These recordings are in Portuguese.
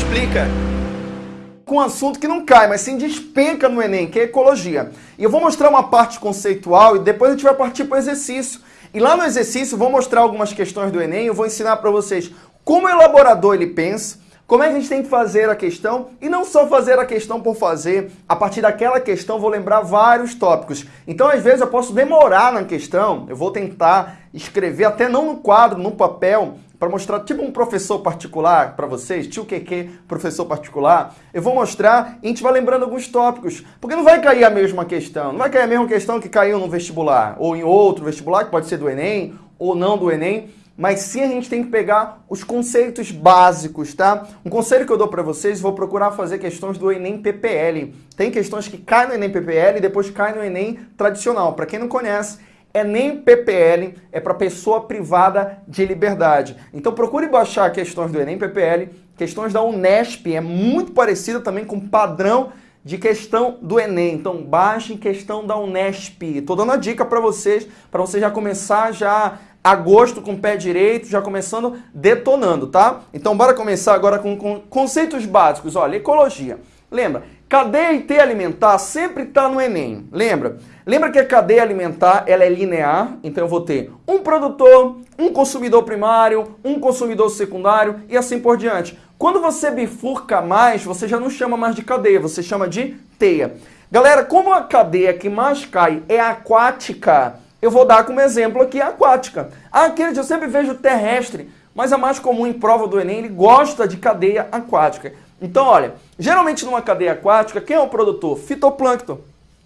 explica com um assunto que não cai, mas sim despenca no Enem, que é ecologia. E eu vou mostrar uma parte conceitual e depois a gente vai partir para o exercício. E lá no exercício eu vou mostrar algumas questões do Enem, eu vou ensinar para vocês como o elaborador ele pensa, como é que a gente tem que fazer a questão e não só fazer a questão por fazer. A partir daquela questão vou lembrar vários tópicos. Então às vezes eu posso demorar na questão, eu vou tentar escrever até não no quadro, no papel, para mostrar tipo um professor particular para vocês, tio QQ, professor particular, eu vou mostrar e a gente vai lembrando alguns tópicos, porque não vai cair a mesma questão, não vai cair a mesma questão que caiu no vestibular, ou em outro vestibular, que pode ser do Enem, ou não do Enem, mas sim a gente tem que pegar os conceitos básicos, tá? Um conselho que eu dou para vocês, vou procurar fazer questões do Enem PPL. Tem questões que caem no Enem PPL e depois caem no Enem tradicional. Para quem não conhece, é nem PPL, é para pessoa privada de liberdade. Então procure baixar questões do Enem PPL, questões da Unesp, é muito parecida também com o padrão de questão do Enem. Então baixe questão da Unesp. Estou dando a dica para vocês, para você já começar já agosto com o pé direito, já começando detonando, tá? Então bora começar agora com, com conceitos básicos. Olha, ecologia. Lembra, cadeia teia alimentar sempre está no Enem. Lembra? Lembra que a cadeia alimentar ela é linear, então eu vou ter um produtor, um consumidor primário, um consumidor secundário e assim por diante. Quando você bifurca mais, você já não chama mais de cadeia, você chama de teia. Galera, como a cadeia que mais cai é aquática, eu vou dar como exemplo aqui a aquática. Ah, Kennedy, eu sempre vejo terrestre, mas a mais comum em prova do Enem, ele gosta de cadeia aquática. Então, olha, geralmente numa cadeia aquática, quem é o produtor? Fitoplâncton.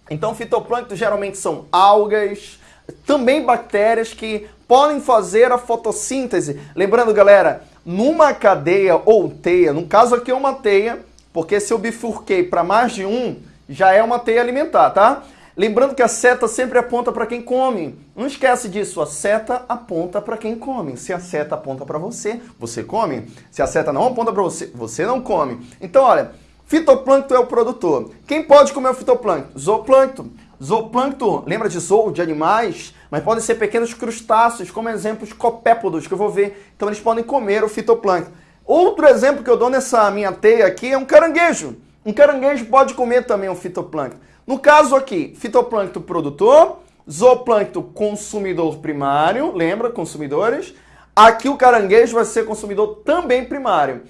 Então, fitoplâncton geralmente são algas, também bactérias que podem fazer a fotossíntese. Lembrando, galera, numa cadeia ou teia, no caso aqui é uma teia, porque se eu bifurquei para mais de um, já é uma teia alimentar, tá? Lembrando que a seta sempre aponta para quem come. Não esquece disso, a seta aponta para quem come. Se a seta aponta para você, você come. Se a seta não aponta para você, você não come. Então, olha, fitoplâncton é o produtor. Quem pode comer o fitoplâncton? Zooplâncton. Zooplâncton, lembra de zoo, de animais? Mas podem ser pequenos crustáceos, como exemplos copépodos, que eu vou ver. Então eles podem comer o fitoplâncton. Outro exemplo que eu dou nessa minha teia aqui é um caranguejo. Um caranguejo pode comer também o fitoplâncton. No caso aqui, fitoplâncton produtor, zooplâncton consumidor primário, lembra, consumidores? Aqui o caranguejo vai ser consumidor também primário.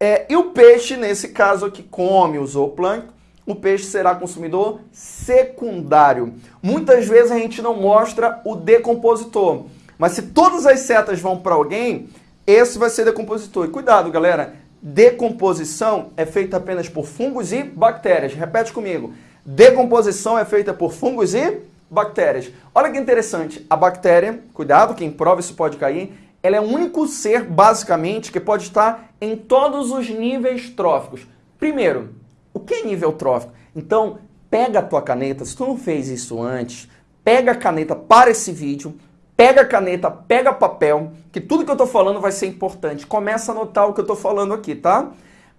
É, e o peixe, nesse caso aqui, come o zooplâncton, o peixe será consumidor secundário. Muitas vezes a gente não mostra o decompositor, mas se todas as setas vão para alguém, esse vai ser decompositor. E cuidado, galera, decomposição é feita apenas por fungos e bactérias. Repete comigo. Decomposição é feita por fungos e bactérias. Olha que interessante, a bactéria, cuidado, quem prova isso pode cair, ela é o único ser, basicamente, que pode estar em todos os níveis tróficos. Primeiro, o que é nível trófico? Então, pega a tua caneta, se tu não fez isso antes, pega a caneta para esse vídeo, pega a caneta, pega papel, que tudo que eu estou falando vai ser importante. Começa a anotar o que eu estou falando aqui, tá?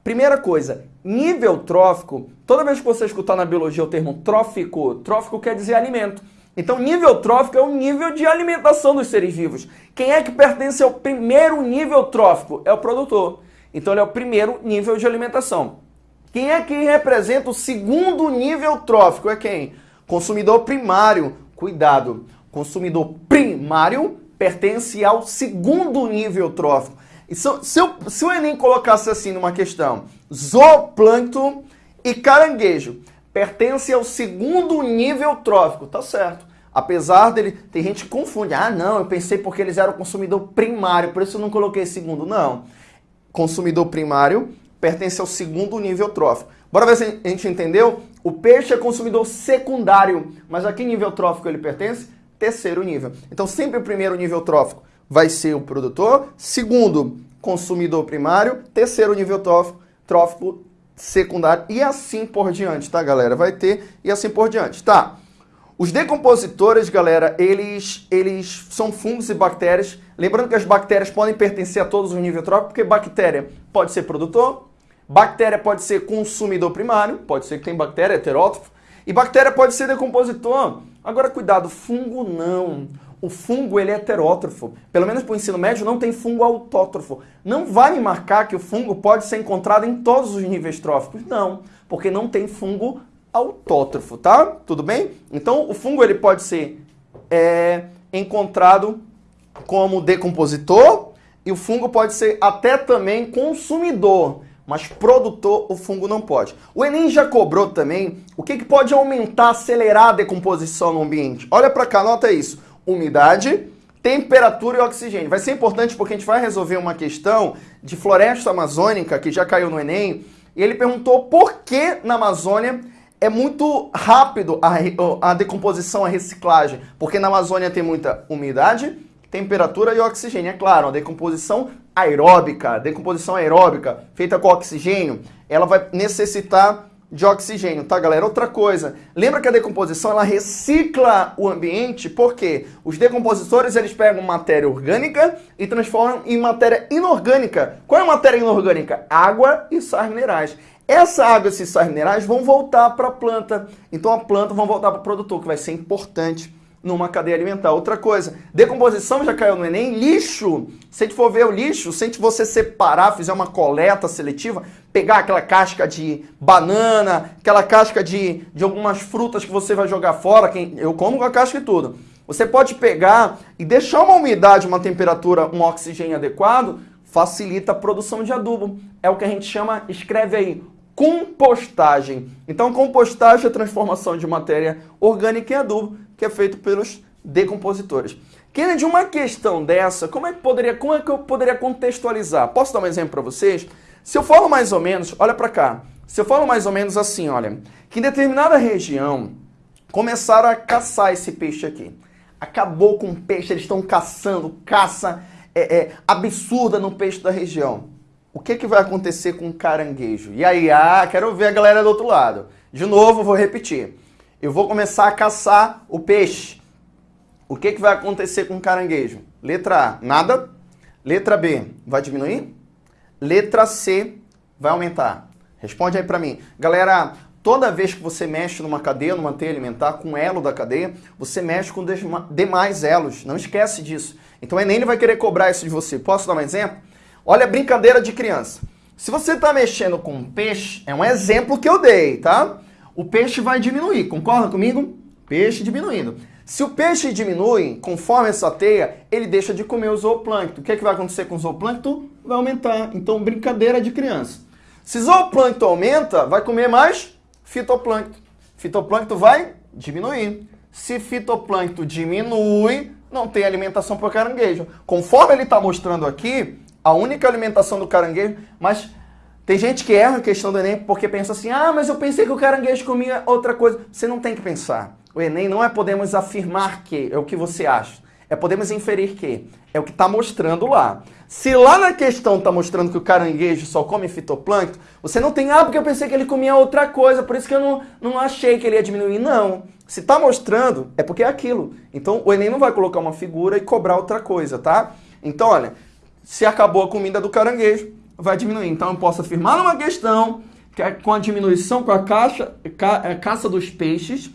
Primeira coisa, nível trófico, toda vez que você escutar na biologia o termo trófico, trófico quer dizer alimento. Então, nível trófico é o nível de alimentação dos seres vivos. Quem é que pertence ao primeiro nível trófico? É o produtor. Então, ele é o primeiro nível de alimentação. Quem é que representa o segundo nível trófico? É quem? Consumidor primário. Cuidado, consumidor primário pertence ao segundo nível trófico. Se, se, eu, se o Enem colocasse assim numa questão, zooplâncton e caranguejo pertence ao segundo nível trófico, tá certo. Apesar dele, tem gente que confunde, ah não, eu pensei porque eles eram consumidor primário, por isso eu não coloquei segundo. Não, consumidor primário pertence ao segundo nível trófico. Bora ver se a gente entendeu? O peixe é consumidor secundário, mas a que nível trófico ele pertence? Terceiro nível. Então sempre o primeiro nível trófico vai ser o produtor, segundo, consumidor primário, terceiro nível trófico, trófico secundário e assim por diante, tá, galera? Vai ter e assim por diante, tá? Os decompositores, galera, eles, eles são fungos e bactérias. Lembrando que as bactérias podem pertencer a todos os níveis tróficos, porque bactéria pode ser produtor, bactéria pode ser consumidor primário, pode ser que tem bactéria heterótrofo, e bactéria pode ser decompositor. Agora, cuidado, fungo não. O fungo ele é heterótrofo. Pelo menos para o ensino médio não tem fungo autótrofo. Não vai me marcar que o fungo pode ser encontrado em todos os níveis tróficos. Não, porque não tem fungo autótrofo, tá? Tudo bem? Então o fungo ele pode ser é, encontrado como decompositor e o fungo pode ser até também consumidor mas produtor o fungo não pode. O Enem já cobrou também o que, que pode aumentar, acelerar a decomposição no ambiente. Olha para cá, nota isso. Umidade, temperatura e oxigênio. Vai ser importante porque a gente vai resolver uma questão de floresta amazônica que já caiu no Enem. E ele perguntou por que na Amazônia é muito rápido a, a decomposição, a reciclagem. Porque na Amazônia tem muita umidade, temperatura e oxigênio. É claro, a decomposição aeróbica, decomposição aeróbica feita com oxigênio, ela vai necessitar de oxigênio, tá, galera? Outra coisa, lembra que a decomposição ela recicla o ambiente, porque os decompositores eles pegam matéria orgânica e transformam em matéria inorgânica. Qual é a matéria inorgânica? Água e sais minerais. Essa água e esses sais minerais vão voltar para a planta, então a planta vai voltar para o produtor, que vai ser importante numa cadeia alimentar. Outra coisa, decomposição já caiu no Enem, lixo. Se a gente for ver o lixo, se a gente você separar, fizer uma coleta seletiva, pegar aquela casca de banana, aquela casca de, de algumas frutas que você vai jogar fora, quem, eu como com a casca e tudo. Você pode pegar e deixar uma umidade, uma temperatura, um oxigênio adequado, facilita a produção de adubo. É o que a gente chama, escreve aí, compostagem. Então, compostagem é a transformação de matéria orgânica em adubo que é feito pelos decompositores. Kennedy, uma questão dessa, como é que poderia, como é que eu poderia contextualizar? Posso dar um exemplo para vocês? Se eu falo mais ou menos, olha para cá. Se eu falo mais ou menos assim, olha, que em determinada região começaram a caçar esse peixe aqui. Acabou com o peixe, eles estão caçando, caça é, é, absurda no peixe da região. O que, que vai acontecer com o caranguejo? E aí, ah, quero ver a galera do outro lado. De novo, vou repetir eu vou começar a caçar o peixe. O que, que vai acontecer com o caranguejo? Letra A, nada. Letra B, vai diminuir? Letra C, vai aumentar. Responde aí para mim. Galera, toda vez que você mexe numa cadeia, numa teia alimentar, com elo da cadeia, você mexe com demais elos. Não esquece disso. Então o Enem ele vai querer cobrar isso de você. Posso dar um exemplo? Olha a brincadeira de criança. Se você está mexendo com um peixe, é um exemplo que eu dei, tá? O peixe vai diminuir. Concorda comigo? Peixe diminuindo. Se o peixe diminui, conforme essa teia, ele deixa de comer o zooplâncton. O que, é que vai acontecer com o zooplâncton? Vai aumentar. Então, brincadeira de criança. Se zooplâncton aumenta, vai comer mais fitoplâncton. Fitoplâncton vai diminuir. Se fitoplâncton diminui, não tem alimentação para o caranguejo. Conforme ele está mostrando aqui, a única alimentação do caranguejo, mas tem gente que erra a questão do Enem porque pensa assim, ah, mas eu pensei que o caranguejo comia outra coisa. Você não tem que pensar. O Enem não é podemos afirmar que, é o que você acha. É podemos inferir que, é o que está mostrando lá. Se lá na questão está mostrando que o caranguejo só come fitoplâncton, você não tem, ah, porque eu pensei que ele comia outra coisa, por isso que eu não, não achei que ele ia diminuir. Não. Se está mostrando, é porque é aquilo. Então o Enem não vai colocar uma figura e cobrar outra coisa, tá? Então, olha, se acabou a comida do caranguejo, vai diminuir. Então eu posso afirmar numa questão que é com a diminuição com a caixa, ca, é, caça dos peixes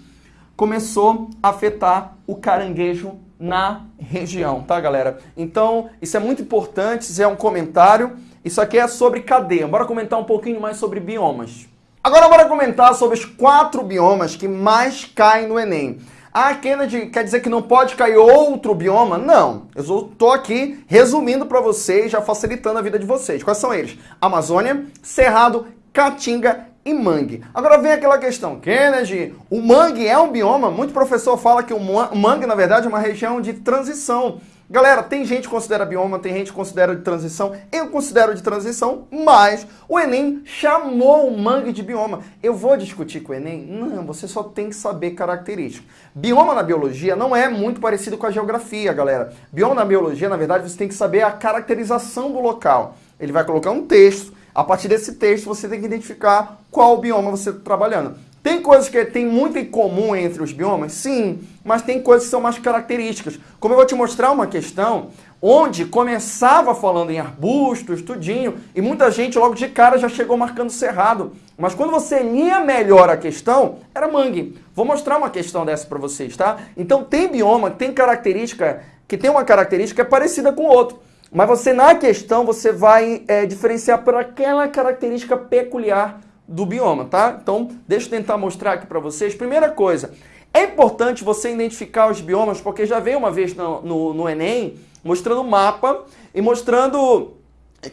começou a afetar o caranguejo na região, tá galera? Então isso é muito importante, isso é um comentário, isso aqui é sobre cadeia. Bora comentar um pouquinho mais sobre biomas. Agora bora comentar sobre os quatro biomas que mais caem no Enem. Ah, Kennedy, quer dizer que não pode cair outro bioma? Não. Eu estou aqui resumindo para vocês, já facilitando a vida de vocês. Quais são eles? Amazônia, Cerrado, Caatinga e mangue. Agora vem aquela questão, Kennedy, o mangue é um bioma? Muito professor fala que o mangue, na verdade, é uma região de transição. Galera, tem gente que considera bioma, tem gente que considera de transição. Eu considero de transição, mas o Enem chamou o mangue de bioma. Eu vou discutir com o Enem? Não, você só tem que saber características. Bioma na biologia não é muito parecido com a geografia, galera. Bioma na biologia, na verdade, você tem que saber a caracterização do local. Ele vai colocar um texto. A partir desse texto, você tem que identificar qual bioma você está trabalhando. Tem coisas que tem muito em comum entre os biomas? Sim, mas tem coisas que são mais características. Como eu vou te mostrar uma questão onde começava falando em arbustos, tudinho, e muita gente logo de cara já chegou marcando cerrado. Mas quando você lia melhor a questão, era mangue. Vou mostrar uma questão dessa para vocês, tá? Então tem bioma, tem característica, que tem uma característica parecida com o outro. Mas você, na questão, você vai é, diferenciar por aquela característica peculiar do bioma, tá? Então, deixa eu tentar mostrar aqui para vocês. Primeira coisa, é importante você identificar os biomas, porque já veio uma vez no, no, no Enem mostrando o mapa e mostrando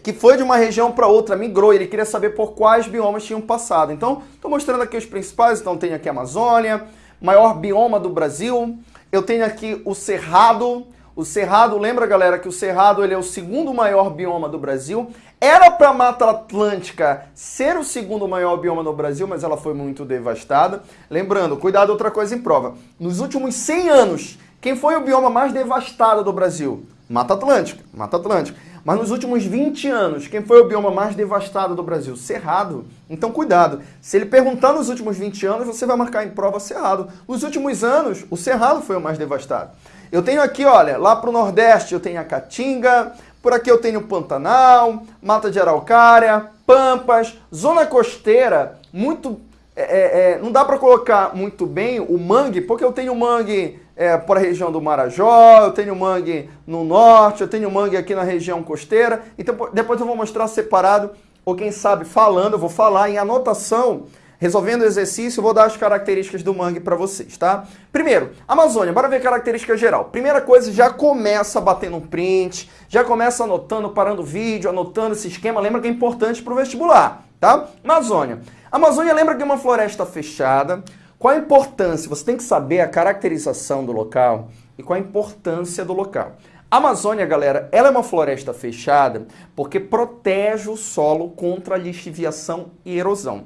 que foi de uma região para outra, migrou, ele queria saber por quais biomas tinham passado. Então, estou mostrando aqui os principais, então tem aqui a Amazônia, maior bioma do Brasil, eu tenho aqui o Cerrado, o Cerrado, lembra galera que o Cerrado ele é o segundo maior bioma do Brasil, era para a Mata Atlântica ser o segundo maior bioma no Brasil, mas ela foi muito devastada. Lembrando, cuidado outra coisa em prova, nos últimos 100 anos, quem foi o bioma mais devastado do Brasil? Mata Atlântica, Mata Atlântica. Mas nos últimos 20 anos, quem foi o bioma mais devastado do Brasil? Cerrado. Então cuidado. Se ele perguntar nos últimos 20 anos, você vai marcar em prova Cerrado. Nos últimos anos, o Cerrado foi o mais devastado. Eu tenho aqui, olha, lá para o Nordeste eu tenho a Caatinga, por aqui eu tenho Pantanal, Mata de Araucária, Pampas, Zona Costeira, muito... É, é, é não dá para colocar muito bem o mangue, porque eu tenho mangue é, para a região do Marajó, eu tenho mangue no norte, eu tenho mangue aqui na região costeira. Então depois eu vou mostrar separado, ou quem sabe falando, eu vou falar em anotação, resolvendo o exercício, vou dar as características do mangue para vocês, tá? Primeiro, Amazônia, bora ver característica geral. Primeira coisa, já começa batendo um print, já começa anotando, parando o vídeo, anotando esse esquema, lembra que é importante para o vestibular, tá? Amazônia. Amazônia lembra que é uma floresta fechada, qual a importância? Você tem que saber a caracterização do local e qual a importância do local. A Amazônia, galera, ela é uma floresta fechada porque protege o solo contra a lixiviação e erosão.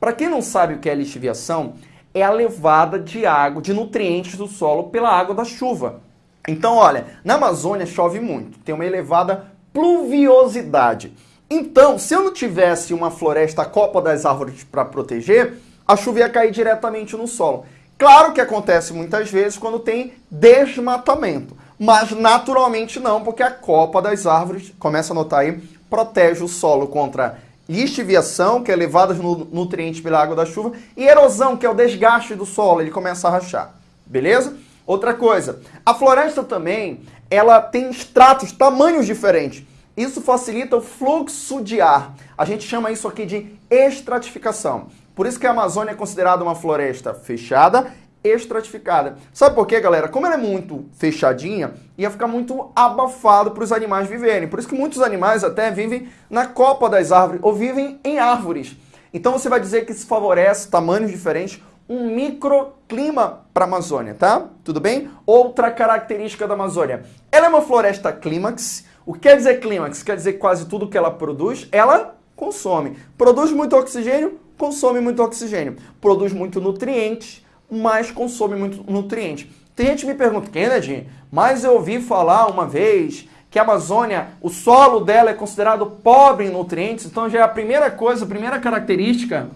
Para quem não sabe o que é lixiviação, é a levada de água, de nutrientes do solo pela água da chuva. Então, olha, na Amazônia chove muito, tem uma elevada pluviosidade. Então, se eu não tivesse uma floresta copa das árvores para proteger, a chuva ia cair diretamente no solo. Claro que acontece muitas vezes quando tem desmatamento, mas naturalmente não, porque a copa das árvores, começa a notar aí, protege o solo contra lixiviação, que é levada no nutrientes pela água da chuva, e erosão, que é o desgaste do solo, ele começa a rachar. Beleza? Outra coisa, a floresta também, ela tem estratos, tamanhos diferentes. Isso facilita o fluxo de ar. A gente chama isso aqui de estratificação. Por isso que a Amazônia é considerada uma floresta fechada, estratificada. Sabe por quê, galera? Como ela é muito fechadinha, ia ficar muito abafado para os animais viverem. Por isso que muitos animais até vivem na copa das árvores ou vivem em árvores. Então você vai dizer que isso favorece tamanhos diferentes, um microclima para a Amazônia, tá? Tudo bem? Outra característica da Amazônia. Ela é uma floresta clímax. O que quer dizer clímax? Quer dizer que quase tudo que ela produz, ela consome. Produz muito oxigênio, consome muito oxigênio. Produz muito nutrientes, mas consome muito nutriente. Tem gente que me pergunta, Kennedy, mas eu ouvi falar uma vez que a Amazônia, o solo dela é considerado pobre em nutrientes, então já é a primeira coisa, a primeira característica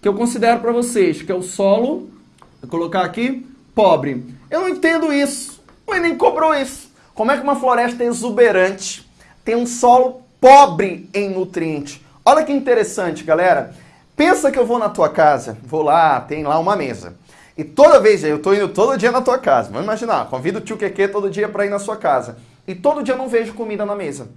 que eu considero para vocês, que é o solo, vou colocar aqui, pobre. Eu não entendo isso, o Enem cobrou isso. Como é que uma floresta exuberante tem um solo pobre em nutrientes? Olha que interessante, galera. Pensa que eu vou na tua casa, vou lá, tem lá uma mesa. E toda vez, eu tô indo todo dia na tua casa. Vamos imaginar, convido o tio Keke todo dia para ir na sua casa. E todo dia eu não vejo comida na mesa.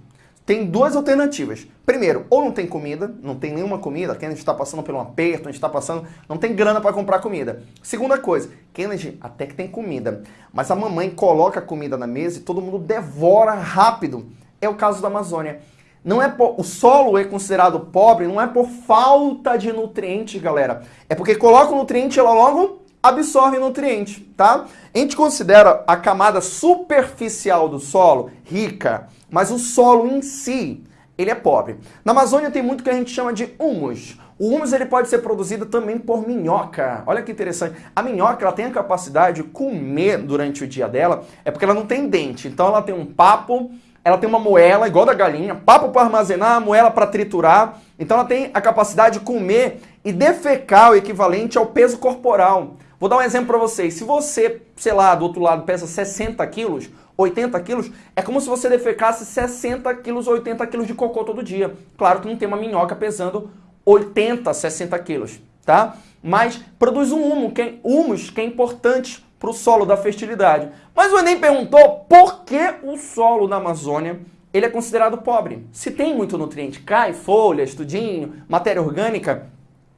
Tem duas alternativas. Primeiro, ou não tem comida, não tem nenhuma comida, Kennedy está passando por um aperto, a gente está passando, não tem grana para comprar comida. Segunda coisa, Kennedy até que tem comida, mas a mamãe coloca a comida na mesa e todo mundo devora rápido. É o caso da Amazônia. Não é o solo é considerado pobre, não é por falta de nutrientes, galera. É porque coloca o nutriente e ela logo absorve nutriente, tá? A gente considera a camada superficial do solo rica, mas o solo em si, ele é pobre. Na Amazônia tem muito que a gente chama de humus. O humus ele pode ser produzido também por minhoca. Olha que interessante. A minhoca ela tem a capacidade de comer durante o dia dela, é porque ela não tem dente. Então ela tem um papo ela tem uma moela igual da galinha, papo para armazenar, moela para triturar. Então ela tem a capacidade de comer e defecar o equivalente ao peso corporal. Vou dar um exemplo para vocês. Se você, sei lá, do outro lado pesa 60 quilos, 80 quilos, é como se você defecasse 60 quilos, 80 quilos de cocô todo dia. Claro que não tem uma minhoca pesando 80, 60 quilos, tá? Mas produz um humus, que é, humus, que é importante para o solo da fertilidade. Mas o Enem perguntou por que o solo na Amazônia ele é considerado pobre. Se tem muito nutriente, cai, folhas, tudinho, matéria orgânica,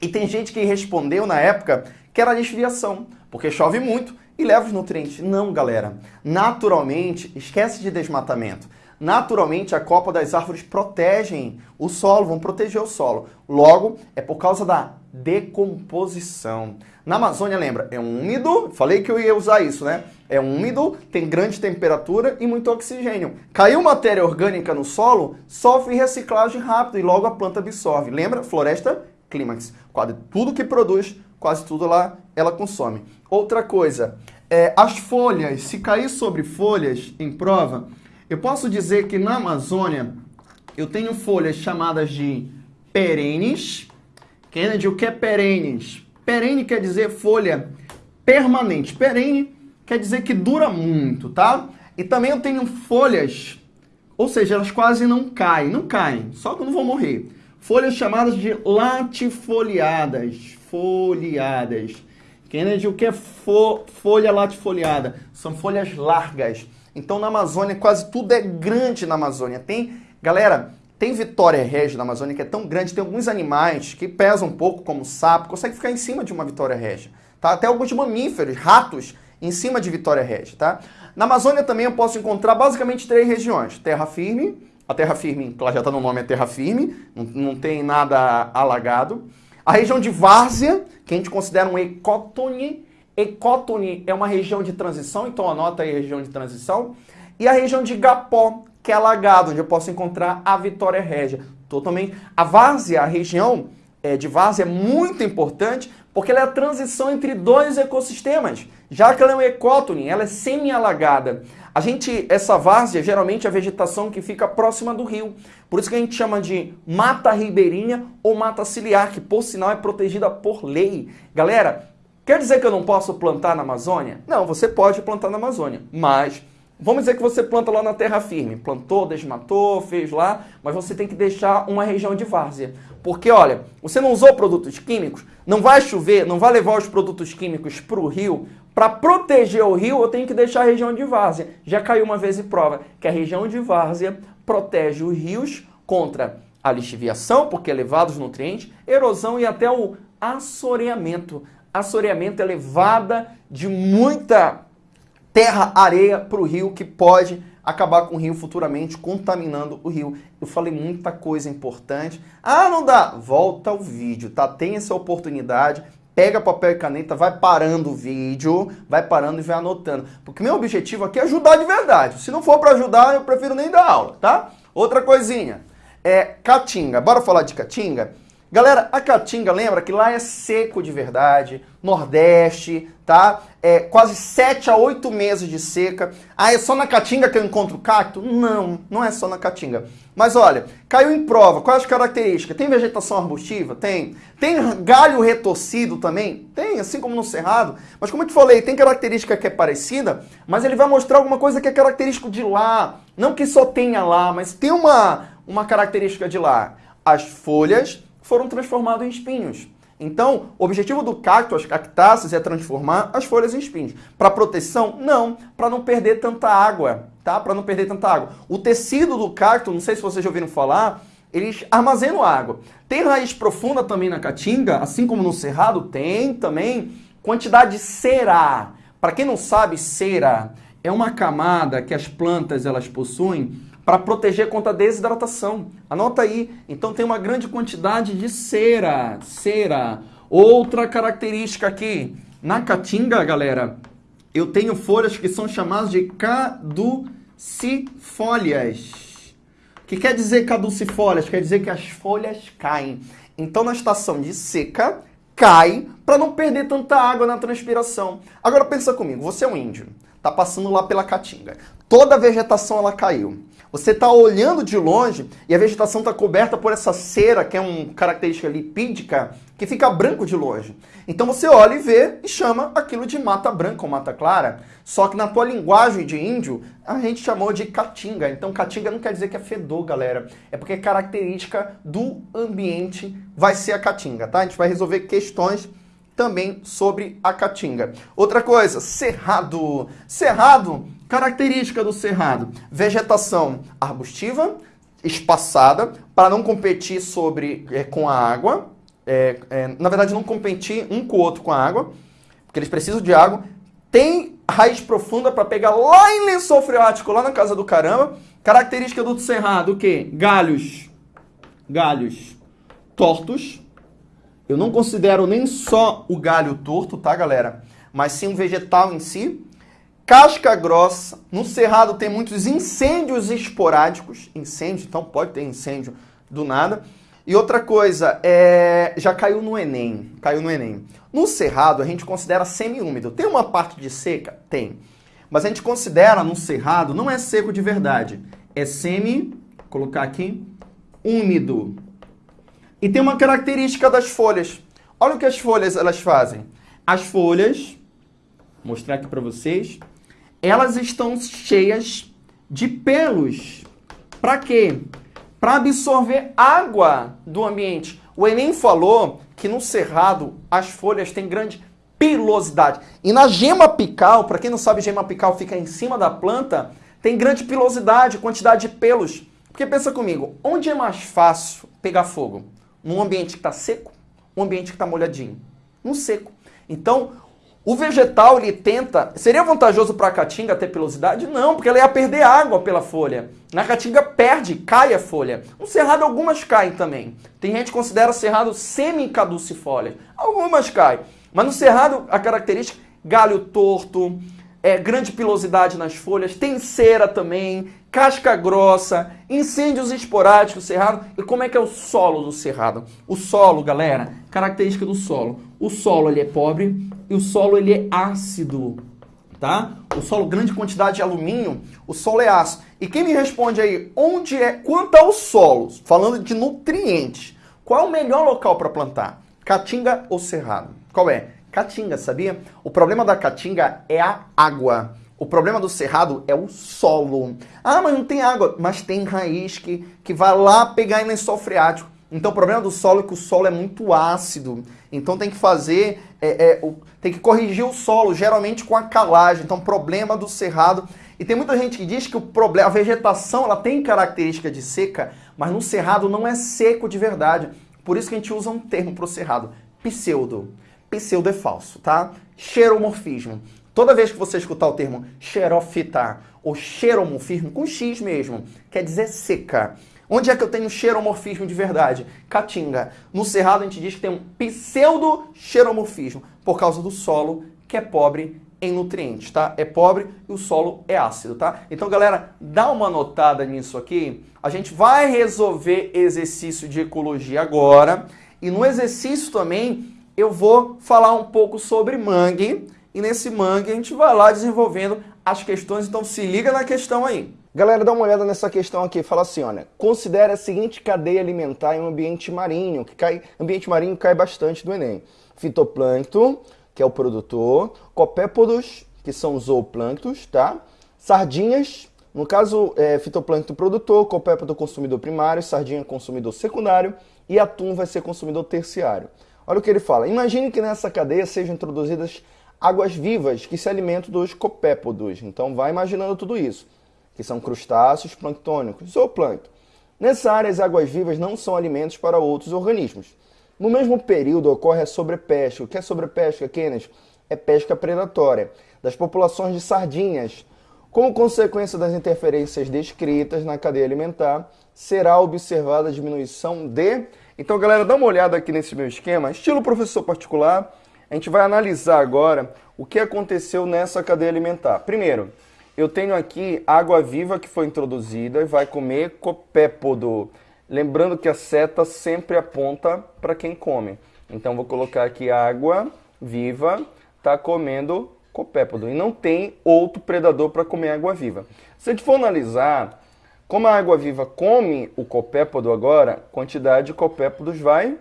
e tem gente que respondeu na época que era desviação, porque chove muito e leva os nutrientes. Não, galera. Naturalmente, esquece de desmatamento. Naturalmente, a copa das árvores protegem o solo, vão proteger o solo. Logo, é por causa da decomposição. Na Amazônia, lembra, é úmido, falei que eu ia usar isso, né? É úmido, tem grande temperatura e muito oxigênio. Caiu matéria orgânica no solo, sofre reciclagem rápida e logo a planta absorve. Lembra? Floresta clímax. Quase tudo que produz, quase tudo lá ela consome. Outra coisa, é, as folhas, se cair sobre folhas em prova, eu posso dizer que na Amazônia eu tenho folhas chamadas de perenes. Kennedy, o que é perenes? Perene quer dizer folha permanente. Perene quer dizer que dura muito, tá? E também eu tenho folhas, ou seja, elas quase não caem. Não caem, só quando vão morrer. Folhas chamadas de latifoliadas. Foliadas. Kennedy, o que é fo folha latifoliada? São folhas largas. Então na Amazônia quase tudo é grande na Amazônia. Tem, galera, tem Vitória Régia na Amazônia que é tão grande, tem alguns animais que pesam um pouco, como sapo, consegue ficar em cima de uma Vitória Régia. Tá? Até alguns mamíferos, ratos, em cima de Vitória Régia. Tá? Na Amazônia também eu posso encontrar basicamente três regiões. Terra firme, a terra firme, ela já está no nome, é terra firme, não, não tem nada alagado. A região de Várzea, que a gente considera um ecótone, Ecótone é uma região de transição, então anota aí região de transição. E a região de Gapó, que é alagado, onde eu posso encontrar a Vitória Régia. Totalmente. A várzea, a região é, de várzea é muito importante porque ela é a transição entre dois ecossistemas. Já que ela é um ecótone, ela é semi-alagada. A gente, essa várzea, geralmente é a vegetação que fica próxima do rio. Por isso que a gente chama de mata ribeirinha ou mata ciliar, que por sinal é protegida por lei. Galera, Quer dizer que eu não posso plantar na Amazônia? Não, você pode plantar na Amazônia, mas vamos dizer que você planta lá na terra firme. Plantou, desmatou, fez lá, mas você tem que deixar uma região de várzea. Porque, olha, você não usou produtos químicos, não vai chover, não vai levar os produtos químicos para o rio. Para proteger o rio, eu tenho que deixar a região de várzea. Já caiu uma vez em prova que a região de várzea protege os rios contra a lixiviação, porque é levado os nutrientes, erosão e até o assoreamento assoreamento elevada de muita terra, areia para o rio que pode acabar com o rio futuramente, contaminando o rio. Eu falei muita coisa importante. Ah, não dá? Volta ao vídeo, tá? Tem essa oportunidade. Pega papel e caneta, vai parando o vídeo, vai parando e vai anotando. Porque meu objetivo aqui é ajudar de verdade. Se não for para ajudar, eu prefiro nem dar aula, tá? Outra coisinha. É Caatinga. Bora falar de Caatinga? Galera, a Caatinga, lembra que lá é seco de verdade, Nordeste, tá? É quase 7 a 8 meses de seca. Ah, é só na Caatinga que eu encontro cacto? Não, não é só na Caatinga. Mas olha, caiu em prova, quais as características? Tem vegetação arbustiva? Tem. Tem galho retorcido também? Tem, assim como no cerrado. Mas como eu te falei, tem característica que é parecida, mas ele vai mostrar alguma coisa que é característico de lá. Não que só tenha lá, mas tem uma, uma característica de lá. As folhas foram transformados em espinhos. Então, o objetivo do cacto, as cactáceas, é transformar as folhas em espinhos. Para proteção? Não, para não perder tanta água, tá? Para não perder tanta água. O tecido do cacto, não sei se vocês já ouviram falar, eles armazenam água. Tem raiz profunda também na caatinga, assim como no cerrado tem também quantidade de cera. Para quem não sabe, cera é uma camada que as plantas elas possuem para proteger contra a desidratação. Anota aí. Então tem uma grande quantidade de cera. Cera. Outra característica aqui. Na caatinga, galera, eu tenho folhas que são chamadas de caducifólias. O que quer dizer caducifólias? Quer dizer que as folhas caem. Então, na estação de seca, cai para não perder tanta água na transpiração. Agora pensa comigo, você é um índio está passando lá pela caatinga. Toda a vegetação ela caiu. Você está olhando de longe e a vegetação está coberta por essa cera, que é uma característica lipídica, que fica branco de longe. Então você olha e vê e chama aquilo de mata branca ou mata clara. Só que na tua linguagem de índio, a gente chamou de caatinga. Então caatinga não quer dizer que é fedor, galera. É porque é característica do ambiente vai ser a caatinga, tá? A gente vai resolver questões também sobre a caatinga. Outra coisa, cerrado. Cerrado, característica do cerrado, vegetação arbustiva, espaçada, para não competir sobre, é, com a água. É, é, na verdade, não competir um com o outro com a água, porque eles precisam de água. Tem raiz profunda para pegar lá em lençol freático, lá na casa do caramba. Característica do cerrado, o quê? Galhos. Galhos tortos, eu não considero nem só o galho torto, tá, galera? Mas sim o vegetal em si. Casca grossa. No cerrado tem muitos incêndios esporádicos. Incêndio, então pode ter incêndio do nada. E outra coisa, é... já caiu no Enem. Caiu no Enem. No cerrado, a gente considera semi-úmido. Tem uma parte de seca? Tem. Mas a gente considera no cerrado, não é seco de verdade. É semi, colocar aqui, úmido. E tem uma característica das folhas. Olha o que as folhas elas fazem. As folhas, vou mostrar aqui para vocês, elas estão cheias de pelos. Para quê? Para absorver água do ambiente. O Enem falou que no cerrado as folhas têm grande pilosidade. E na gema apical, para quem não sabe, gema apical fica em cima da planta, tem grande pilosidade, quantidade de pelos. Porque pensa comigo, onde é mais fácil pegar fogo? Num ambiente que está seco, um ambiente que está molhadinho. No seco. Então, o vegetal, ele tenta... Seria vantajoso para a caatinga ter pilosidade? Não, porque ela ia perder água pela folha. Na caatinga perde, cai a folha. No cerrado, algumas caem também. Tem gente que considera cerrado semi-caducifólia. Algumas caem. Mas no cerrado, a característica, galho torto, é, grande pilosidade nas folhas, tem cera também, casca grossa, incêndios esporádicos cerrado. E como é que é o solo do cerrado? O solo, galera, característica do solo. O solo ele é pobre e o solo ele é ácido, tá? O solo, grande quantidade de alumínio, o solo é ácido. E quem me responde aí, onde é, quanto ao solo, falando de nutrientes, qual é o melhor local para plantar? Caatinga ou cerrado? Qual é? Caatinga, sabia? O problema da caatinga é a água. O problema do cerrado é o solo. Ah, mas não tem água. Mas tem raiz que, que vai lá pegar em lençol freático. Então o problema do solo é que o solo é muito ácido. Então tem que fazer, é, é, o, tem que corrigir o solo, geralmente com a calagem. Então problema do cerrado. E tem muita gente que diz que o problema, a vegetação ela tem característica de seca, mas no cerrado não é seco de verdade. Por isso que a gente usa um termo para o cerrado, pseudo pseudo é falso, tá? Xeromorfismo. Toda vez que você escutar o termo xerofitar ou xeromorfismo, com X mesmo, quer dizer seca. Onde é que eu tenho xeromorfismo de verdade? Caatinga. No Cerrado a gente diz que tem um pseudo-xeromorfismo, por causa do solo, que é pobre em nutrientes, tá? É pobre e o solo é ácido, tá? Então, galera, dá uma notada nisso aqui. A gente vai resolver exercício de ecologia agora. E no exercício também eu vou falar um pouco sobre mangue e nesse mangue a gente vai lá desenvolvendo as questões, então se liga na questão aí. Galera, dá uma olhada nessa questão aqui. Fala assim, olha, considere a seguinte cadeia alimentar em um ambiente marinho, que cai, ambiente marinho cai bastante do Enem. Fitoplâncton, que é o produtor, copépodos, que são os zooplânctos, tá? Sardinhas, no caso, é, fitoplâncton produtor, copépodo consumidor primário, sardinha consumidor secundário e atum vai ser consumidor terciário. Olha o que ele fala. Imagine que nessa cadeia sejam introduzidas águas vivas que se alimentam dos copépodos. Então vai imaginando tudo isso, que são crustáceos planctônicos ou plâncton. Nessa área, as águas vivas não são alimentos para outros organismos. No mesmo período ocorre a sobrepesca. O que é sobrepesca, Kenneth? É pesca predatória das populações de sardinhas. Como consequência das interferências descritas na cadeia alimentar, será observada a diminuição de então, galera, dá uma olhada aqui nesse meu esquema, estilo professor particular. A gente vai analisar agora o que aconteceu nessa cadeia alimentar. Primeiro, eu tenho aqui água viva que foi introduzida e vai comer copépodo. Lembrando que a seta sempre aponta para quem come. Então, vou colocar aqui água viva, está comendo copépodo e não tem outro predador para comer água-viva. Se a gente for analisar como a água-viva come o copépodo agora, a quantidade de copépodos vai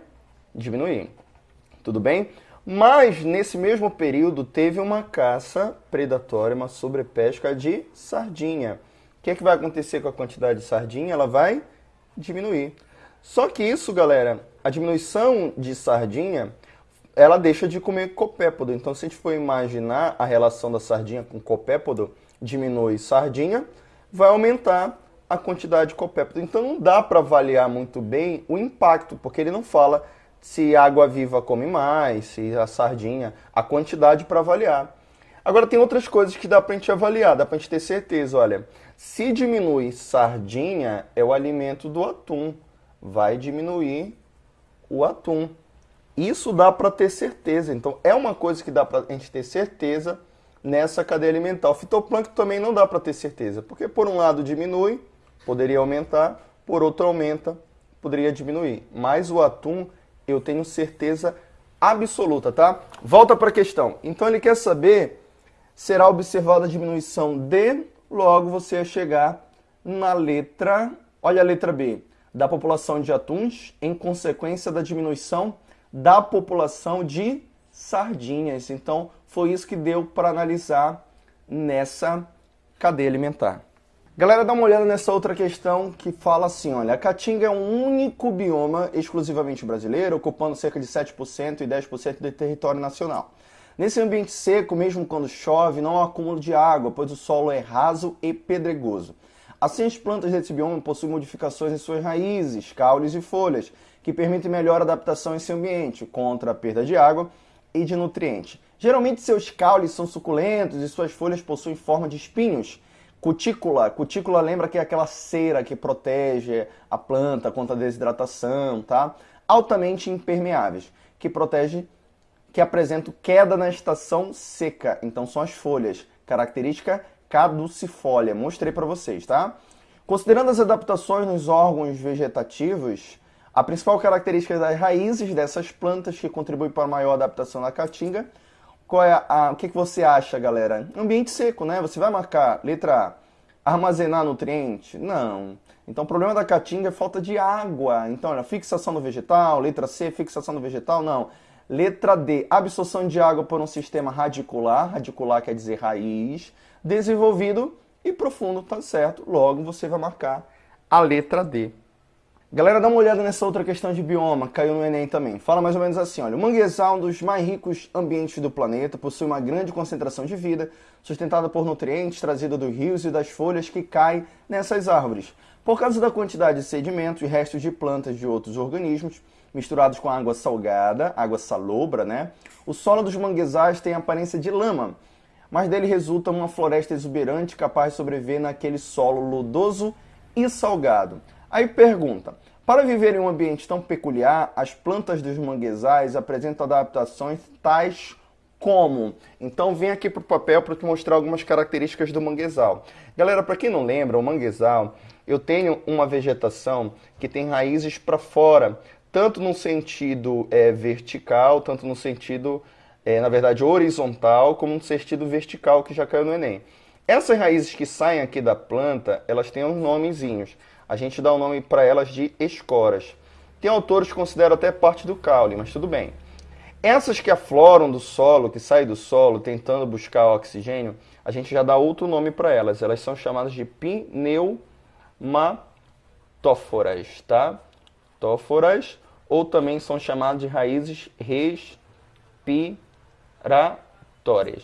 diminuir. Tudo bem? Mas nesse mesmo período teve uma caça predatória, uma sobrepesca de sardinha. O que, é que vai acontecer com a quantidade de sardinha? Ela vai diminuir. Só que isso, galera, a diminuição de sardinha, ela deixa de comer copépodo. Então, se a gente for imaginar a relação da sardinha com copépodo, diminui sardinha, vai aumentar a quantidade de copépodo. Então, não dá para avaliar muito bem o impacto, porque ele não fala se a água viva come mais, se a sardinha, a quantidade para avaliar. Agora tem outras coisas que dá para a gente avaliar, dá para a gente ter certeza, olha, se diminui sardinha, é o alimento do atum, vai diminuir o atum. Isso dá para ter certeza, então é uma coisa que dá para a gente ter certeza nessa cadeia alimentar. O fitoplâncton também não dá para ter certeza, porque por um lado diminui, poderia aumentar, por outro aumenta, poderia diminuir. Mas o atum eu tenho certeza absoluta, tá? Volta para a questão. Então ele quer saber, será observada a diminuição de, logo você vai chegar na letra, olha a letra B, da população de atuns em consequência da diminuição da população de sardinhas. Então foi isso que deu para analisar nessa cadeia alimentar. Galera, dá uma olhada nessa outra questão que fala assim, olha, a Caatinga é um único bioma exclusivamente brasileiro, ocupando cerca de 7% e 10% do território nacional. Nesse ambiente seco, mesmo quando chove, não há acúmulo de água, pois o solo é raso e pedregoso. Assim, as plantas desse bioma possuem modificações em suas raízes, caules e folhas, que permitem melhor adaptação em seu ambiente, contra a perda de água e de nutrientes. Geralmente, seus caules são suculentos e suas folhas possuem forma de espinhos, Cutícula, cutícula lembra que é aquela cera que protege a planta contra a desidratação, tá? Altamente impermeáveis, que protege, que apresentam queda na estação seca. Então são as folhas, característica caducifólia. Mostrei para vocês, tá? Considerando as adaptações nos órgãos vegetativos, a principal característica das raízes dessas plantas que contribui para a maior adaptação da caatinga qual é a, o que, que você acha, galera? Ambiente seco, né? Você vai marcar letra A, armazenar nutriente? Não. Então, o problema da caatinga é falta de água. Então, olha, fixação do vegetal. Letra C, fixação do vegetal? Não. Letra D, absorção de água por um sistema radicular. Radicular quer dizer raiz. Desenvolvido e profundo, tá certo. Logo, você vai marcar a letra D. Galera, dá uma olhada nessa outra questão de bioma, caiu no Enem também. Fala mais ou menos assim, olha, o manguezal, um dos mais ricos ambientes do planeta, possui uma grande concentração de vida, sustentada por nutrientes trazidos dos rios e das folhas que caem nessas árvores. Por causa da quantidade de sedimentos e restos de plantas de outros organismos, misturados com água salgada, água salobra, né? O solo dos manguezais tem aparência de lama, mas dele resulta uma floresta exuberante capaz de sobreviver naquele solo lodoso e salgado. Aí pergunta, para viver em um ambiente tão peculiar, as plantas dos manguezais apresentam adaptações tais como? Então vem aqui para o papel para te mostrar algumas características do manguezal. Galera, para quem não lembra, o manguezal, eu tenho uma vegetação que tem raízes para fora, tanto no sentido é, vertical, tanto no sentido, é, na verdade, horizontal, como no sentido vertical, que já caiu no Enem. Essas raízes que saem aqui da planta, elas têm uns nomezinhos a gente dá o nome para elas de esporas. Tem autores que consideram até parte do caule, mas tudo bem. Essas que afloram do solo, que saem do solo tentando buscar oxigênio, a gente já dá outro nome para elas. Elas são chamadas de pneumatóforas, tá? Tóforas, ou também são chamadas de raízes respiratórias.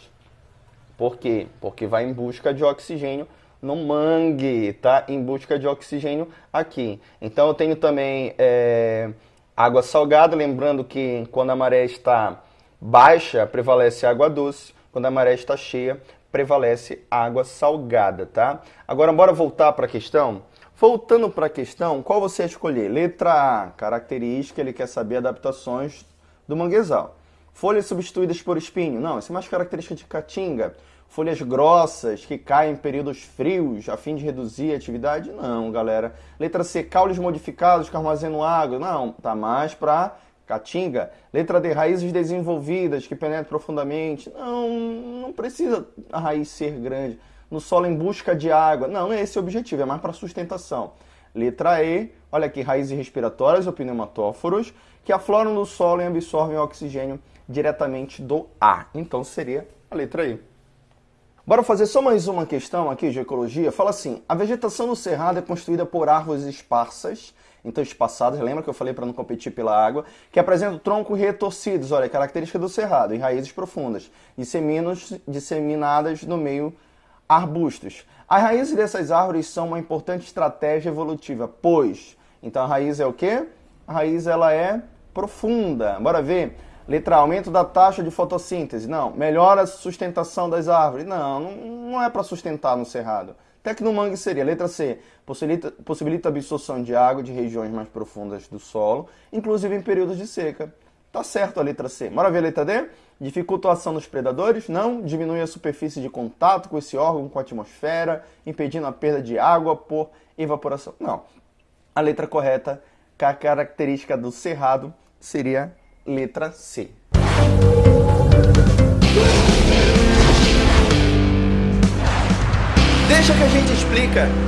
Por quê? Porque vai em busca de oxigênio no mangue, tá? Em busca de oxigênio aqui. Então eu tenho também é, água salgada, lembrando que quando a maré está baixa, prevalece água doce. Quando a maré está cheia, prevalece água salgada, tá? Agora, bora voltar para a questão? Voltando para a questão, qual você escolher? Letra A, característica, ele quer saber adaptações do manguezal. Folhas substituídas por espinho. Não, isso é mais característica de caatinga folhas grossas que caem em períodos frios a fim de reduzir a atividade? Não, galera. Letra C, caules modificados que armazenam água? Não, tá mais para Caatinga. Letra D, raízes desenvolvidas que penetram profundamente. Não, não precisa a raiz ser grande. No solo em busca de água. Não, não é esse o objetivo, é mais para sustentação. Letra E, olha aqui, raízes respiratórias ou pneumatóforos que afloram no solo e absorvem o oxigênio diretamente do ar. Então seria a letra E. Bora fazer só mais uma questão aqui de ecologia. Fala assim: a vegetação no cerrado é construída por árvores esparsas então espaçadas, lembra que eu falei para não competir pela água, que apresentam troncos retorcidos, olha, característica do cerrado, e raízes profundas, disseminadas no meio arbustos. As raízes dessas árvores são uma importante estratégia evolutiva, pois, então a raiz é o quê? A raiz ela é profunda. Bora ver? Letra A, aumento da taxa de fotossíntese. Não. Melhora a sustentação das árvores. Não, não é para sustentar no cerrado. Tecnomangue seria, letra C, possibilita, possibilita a absorção de água de regiões mais profundas do solo, inclusive em períodos de seca. Tá certo a letra C. Bora ver a letra D? Dificulta a ação dos predadores? Não. Diminui a superfície de contato com esse órgão, com a atmosfera, impedindo a perda de água por evaporação? Não. A letra correta, que a característica do cerrado, seria letra C. Deixa que a gente explica.